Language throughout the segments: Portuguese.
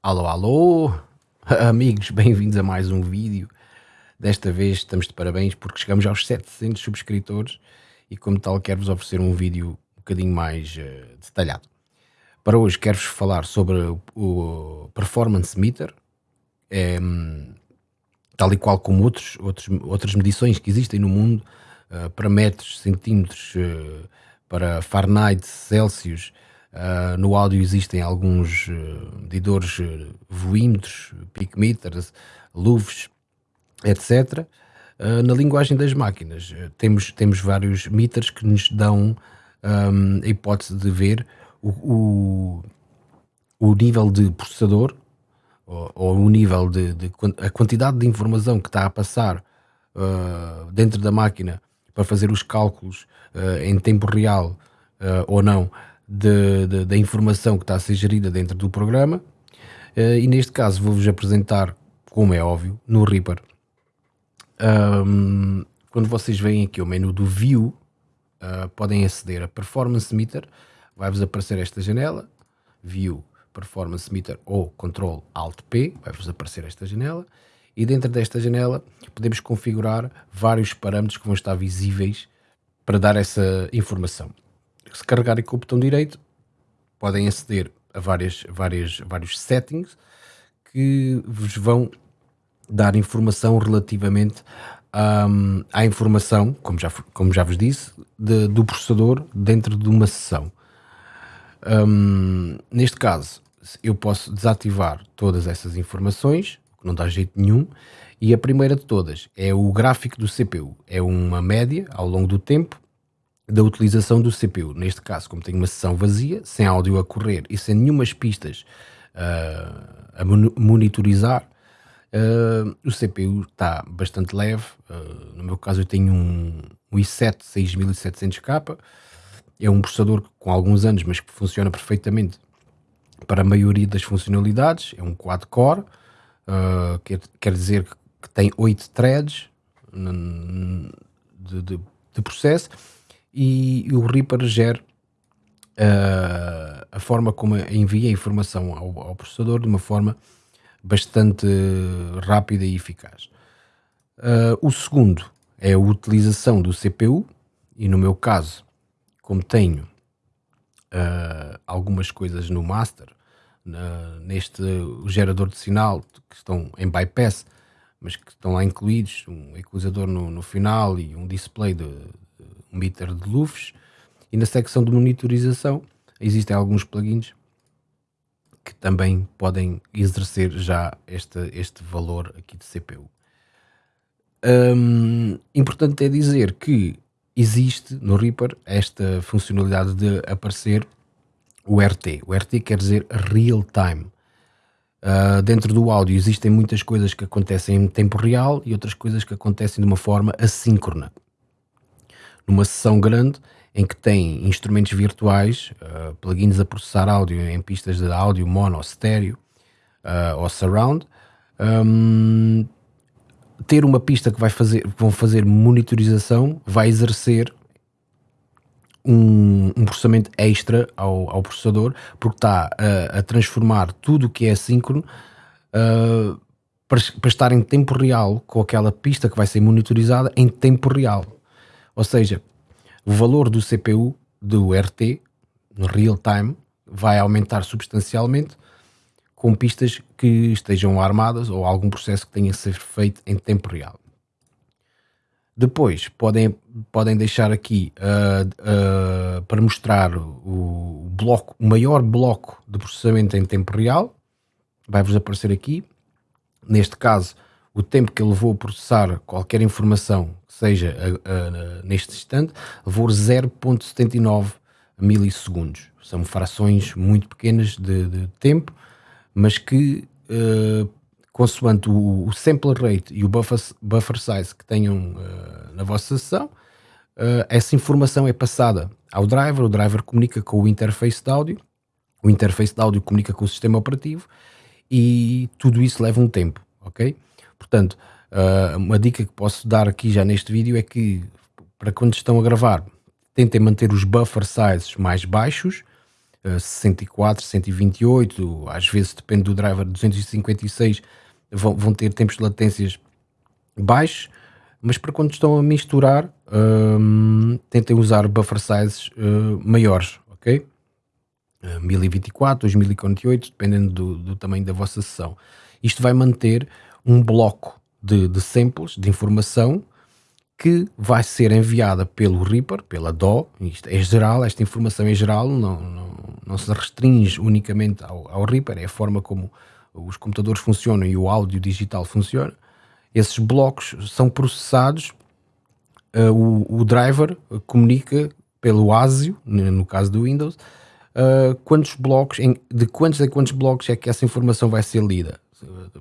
Alô, alô, amigos, bem-vindos a mais um vídeo. Desta vez estamos de parabéns porque chegamos aos 700 subscritores e como tal quero-vos oferecer um vídeo um bocadinho mais uh, detalhado. Para hoje quero-vos falar sobre o Performance Meter, é, tal e qual como outros, outros, outras medições que existem no mundo, uh, para metros, centímetros, uh, para Fahrenheit, Celsius, Uh, no áudio existem alguns uh, medidores uh, voímetros, picometers, luvs, etc. Uh, na linguagem das máquinas, temos, temos vários meters que nos dão um, a hipótese de ver o, o, o nível de processador ou, ou o nível de, de, a quantidade de informação que está a passar dentro da máquina para fazer os cálculos em tempo real ou não de, de, da informação que está a ser gerida dentro do programa. Uh, e neste caso vou-vos apresentar, como é óbvio, no Reaper. Um, quando vocês veem aqui o menu do View, uh, podem aceder a Performance Meter, vai-vos aparecer esta janela, View Performance Meter ou Control Alt P, vai-vos aparecer esta janela, e dentro desta janela podemos configurar vários parâmetros que vão estar visíveis para dar essa informação se carregarem com o botão direito, podem aceder a várias, várias, vários settings que vos vão dar informação relativamente um, à informação, como já, como já vos disse, de, do processador dentro de uma sessão. Um, neste caso, eu posso desativar todas essas informações, que não dá jeito nenhum, e a primeira de todas é o gráfico do CPU. É uma média ao longo do tempo da utilização do CPU. Neste caso, como tenho uma sessão vazia, sem áudio a correr e sem nenhumas pistas uh, a monitorizar, uh, o CPU está bastante leve. Uh, no meu caso, eu tenho um, um i7 6700K. É um processador com alguns anos, mas que funciona perfeitamente para a maioria das funcionalidades. É um quad-core, quer, quer dizer que tem 8 threads de, de, de processo e o Reaper gera uh, a forma como envia a informação ao, ao, processador de uma forma bastante rápida e eficaz. Uh, o segundo é a utilização do CPU e no meu caso, como tenho uh, algumas coisas no master, neste gerador de sinal que estão em bypass, mas que estão lá incluídos, um equalizador no, no final e um display de, um meter de luvs e na secção de monitorização existem alguns plugins que também podem exercer já este, este valor aqui de CPU. Um, importante é dizer que existe no Reaper esta funcionalidade de aparecer o RT. O RT quer dizer Real Time. Uh, dentro do áudio existem muitas coisas que acontecem em tempo real e outras coisas que acontecem de uma forma assíncrona numa sessão grande em que tem instrumentos virtuais, uh, plugins a processar áudio em pistas de áudio mono, estéreo uh, ou surround, um, ter uma pista que vai fazer, vão fazer monitorização vai exercer um, um processamento extra ao, ao, processador, porque está a, a transformar tudo o que é assíncrono uh, para, para estar em tempo real com aquela pista que vai ser monitorizada em tempo real. Ou seja, o valor do CPU do RT no real time vai aumentar substancialmente com pistas que estejam armadas ou algum processo que tenha a ser feito em tempo real. Depois podem, podem deixar aqui uh, uh, para mostrar o, bloco, o maior bloco de processamento em tempo real. Vai-vos aparecer aqui. Neste caso, o tempo que ele levou a processar qualquer informação seja a, a, neste instante, levou 0.79 milissegundos. São frações muito pequenas de, de tempo, mas que, uh, consoante o, o, sample rate e o buffer, buffer size que tenham uh, na vossa sessão, uh, essa informação é passada ao driver, o driver comunica com o interface de áudio, o interface de áudio comunica com o sistema operativo e tudo isso leva um tempo, ok? Portanto, uh, uma dica que posso dar aqui já neste vídeo é que para quando estão a gravar, tentem manter os buffer sizes mais baixos 64, 128, às vezes depende do driver 256, vão, vão ter tempos de latências baixos, mas para quando estão a misturar, um, tentem usar buffer sizes uh, maiores, ok? Uh, 1024, 2048, dependendo do, do, tamanho da vossa sessão. Isto vai manter um bloco de, de samples, de informação, que vai ser enviada pelo Reaper, pela DO, isto é geral, esta informação é geral, não, não, não se restringe unicamente ao, ao Reaper, é a forma como os computadores funcionam e o áudio digital funciona. Esses blocos são processados, uh, o, o, driver comunica pelo ASIO, no caso do Windows, uh, quantos blocos, em, de quantos a quantos blocos é que essa informação vai ser lida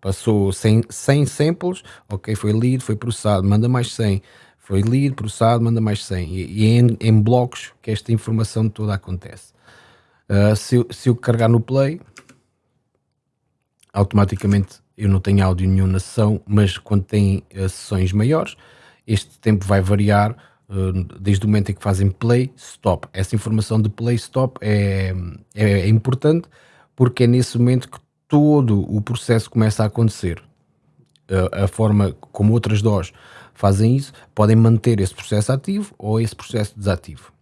passou 100, 100 samples, ok, foi lido, foi processado, manda mais 100, foi lido, processado, manda mais 100, e, e é em, em, blocos que esta informação toda acontece. Uh, se, se eu carregar no play, automaticamente eu não tenho áudio nenhum na sessão, mas quando tem uh, sessões maiores, este tempo vai variar uh, desde o momento em que fazem play, stop. Essa informação de play, stop é, é, é importante porque é nesse momento que todo o processo começa a acontecer. A, a forma como outras DOS fazem isso, podem manter esse processo ativo ou esse processo desativo.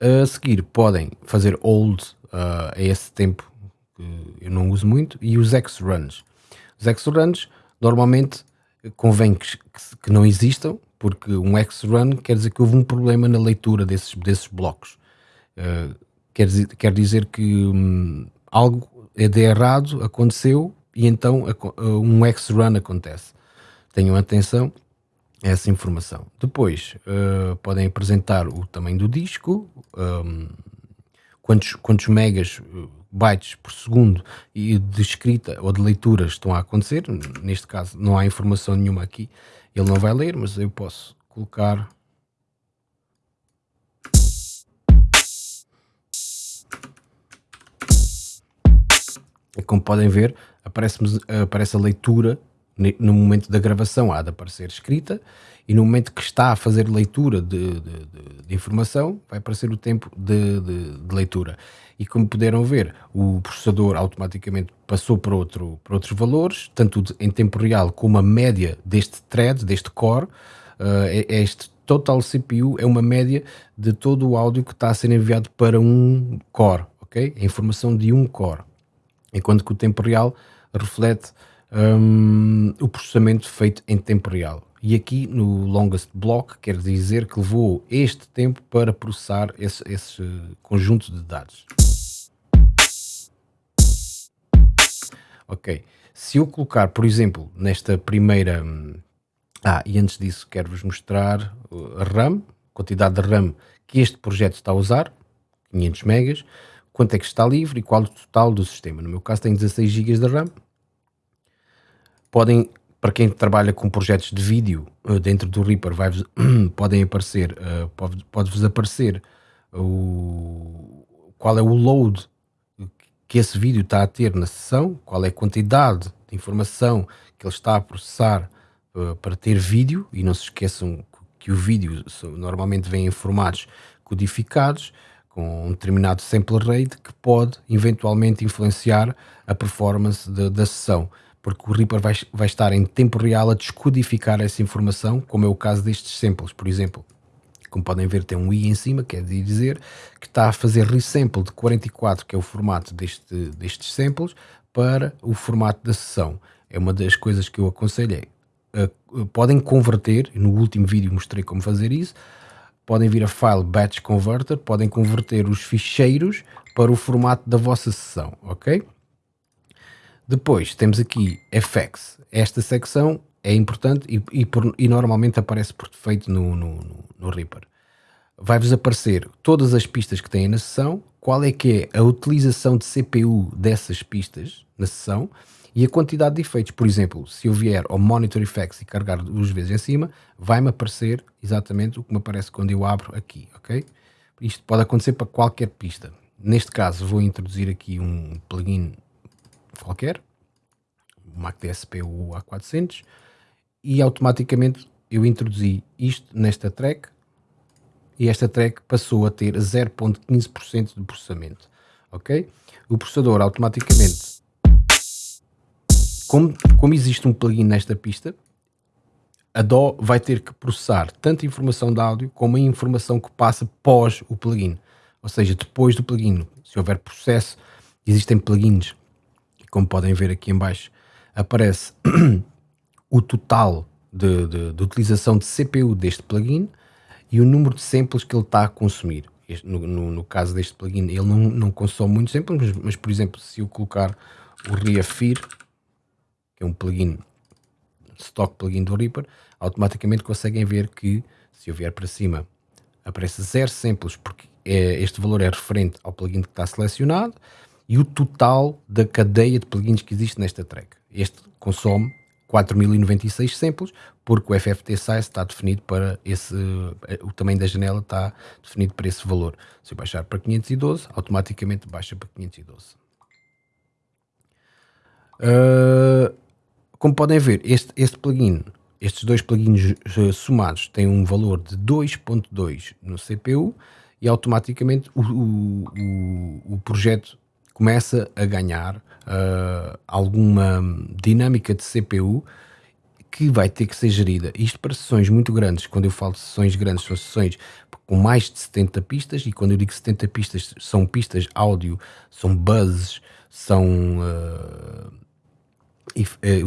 A seguir, podem fazer hold uh, a esse tempo que eu não uso muito e os X-runs. Os X-runs normalmente convém que, que, que, não existam, porque um X-run quer dizer que houve um problema na leitura desses, desses blocos. Uh, quer, dizer, quer dizer que um, algo é de errado aconteceu e então um X-Run acontece. Tenham atenção a essa informação. Depois uh, podem apresentar o tamanho do disco, um, quantos, quantos megas, eh, bytes por segundo e de escrita ou de leitura estão a acontecer. Neste caso não há informação nenhuma aqui, ele não vai ler, mas eu posso colocar como podem ver, aparece, aparece a leitura no momento da gravação, há de aparecer escrita, e no momento que está a fazer leitura de, de, de, de informação, vai aparecer o tempo de, leitura. E como puderam ver, o processador automaticamente passou para, outro, para outros valores, tanto em tempo real como a média deste thread, deste core, uh, este total CPU é uma média de todo o áudio que está a ser enviado para um core, ok? A informação de um core enquanto que o tempo real reflete um, o processamento feito em tempo real. E aqui no longest block quer dizer que levou este tempo para processar esse, esse conjunto de dados. Ok, se eu colocar, por exemplo, nesta primeira... Hum, ah, e antes disso quero-vos mostrar a RAM, quantidade de RAM que este projeto está a usar, 500 megas, quanto é que está livre e qual o total do sistema. No meu caso tem 16 GB de RAM. Podem, para quem trabalha com projetos de vídeo eh, dentro do Reaper, vai podem aparecer, pode, pode-vos aparecer o, qual é o load que esse vídeo está a ter na sessão, qual é a quantidade de informação que ele está a processar uh, para ter vídeo, e não se esqueçam que o vídeo normalmente vem em formatos codificados, com um determinado sample rate que pode eventualmente influenciar a performance de, da sessão, porque o Reaper vai, vai estar em tempo real a descodificar essa informação, como é o caso destes samples, por exemplo. Como podem ver, tem um i em cima, quer dizer que está a fazer resample de 44, que é o formato deste, destes samples, para o formato da sessão. É uma das coisas que eu aconselhei. Uh, podem converter, no último vídeo mostrei como fazer isso, podem vir a File Batch Converter, podem converter os ficheiros para o formato da vossa sessão, ok? Depois temos aqui FX. Esta secção é importante e, e, por, e normalmente aparece por defeito no, no, no Reaper. Vai-vos aparecer todas as pistas que têm na sessão, qual é que é a utilização de CPU dessas pistas na sessão e a quantidade de efeitos. Por exemplo, se eu vier ao Monitor Effects e carregar duas vezes em cima, vai-me aparecer exatamente o que me aparece quando eu abro aqui, ok? Isto pode acontecer para qualquer pista. Neste caso, vou introduzir aqui um plugin qualquer, o MacDSP ou A400, e automaticamente eu introduzi isto nesta track e esta track passou a ter 0.15% de processamento, ok? O processador automaticamente, como, como existe um plugin nesta pista, a DO vai ter que processar tanto a informação de áudio como a informação que passa pós o plugin. Ou seja, depois do plugin, se houver processo, existem plugins, como podem ver aqui em baixo, aparece o total de, de, de, utilização de CPU deste plugin e o número de samples que ele está a consumir. Este, no, no, no, caso deste plugin, ele não, não consome muitos samples, mas, mas, por exemplo, se eu colocar o Reafir, que é um plugin, stock plugin do Reaper, automaticamente conseguem ver que, se eu vier para cima, aparece zero samples, porque é, este valor é referente ao plugin que está selecionado, e o total da cadeia de plugins que existe nesta track. Este consome 4096 samples, porque o FFT size está definido para esse, o tamanho da janela está definido para esse valor. Se eu baixar para 512, automaticamente baixa para 512. Uh, como podem ver, este, este plugin, estes dois plugins uh, somados têm um valor de 2.2 no CPU e automaticamente o, o, o, o projeto começa a ganhar uh, alguma dinâmica de CPU que vai ter que ser gerida. Isto para sessões muito grandes, quando eu falo de sessões grandes, são sessões com mais de 70 pistas, e quando eu digo 70 pistas, são pistas áudio, são buzzes, são uh,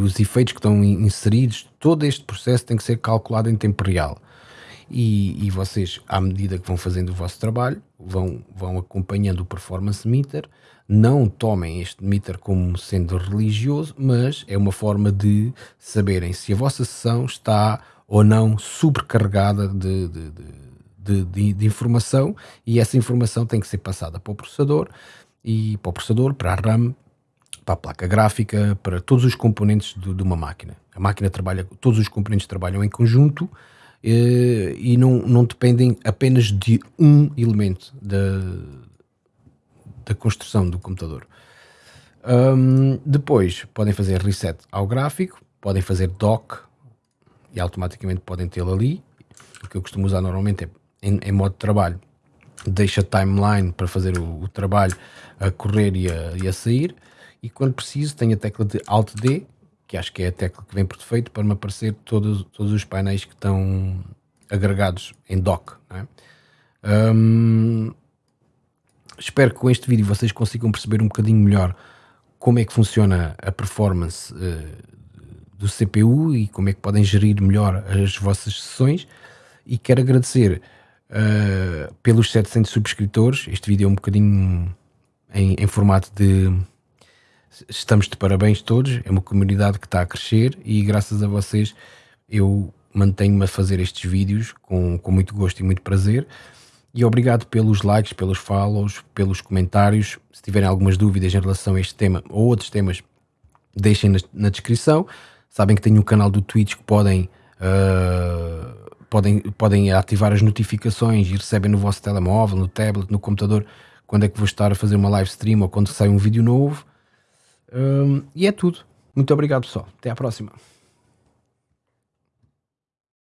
os efeitos que estão inseridos, todo este processo tem que ser calculado em tempo real. E, e, vocês, à medida que vão fazendo o vosso trabalho, vão, vão acompanhando o performance meter, não tomem este meter como sendo religioso, mas é uma forma de saberem se a vossa sessão está ou não sobrecarregada de, de, de, de, de informação e essa informação tem que ser passada para o processador e para o processador, para a RAM, para a placa gráfica, para todos os componentes de, de uma máquina. A máquina trabalha, todos os componentes trabalham em conjunto eh, e não, não dependem apenas de um elemento da, da construção do computador. Um, depois podem fazer reset ao gráfico, podem fazer dock e automaticamente podem tê-lo ali. O que eu costumo usar normalmente é em, em modo de trabalho, deixa timeline para fazer o, o trabalho a correr e a, e a, sair. E quando preciso, tenho a tecla de Alt D que acho que é a tecla que vem por defeito para me aparecer todos, todos os painéis que estão agregados em dock. É? Um, espero que com este vídeo vocês consigam perceber um bocadinho melhor como é que funciona a performance uh, do CPU e como é que podem gerir melhor as vossas sessões e quero agradecer uh, pelos 700 subscritores, este vídeo é um bocadinho em, em formato de estamos de parabéns todos, é uma comunidade que está a crescer e graças a vocês eu mantenho-me a fazer estes vídeos com, com muito gosto e muito prazer. E obrigado pelos likes, pelos follows, pelos comentários. Se tiverem algumas dúvidas em relação a este tema ou outros temas, deixem na, na descrição. Sabem que tenho um canal do Twitch que podem, uh, podem, podem ativar as notificações e recebem no vosso telemóvel, no tablet, no computador, quando é que vou estar a fazer uma live stream ou quando sai um vídeo novo. Um, e é tudo. Muito obrigado, pessoal. Até à próxima.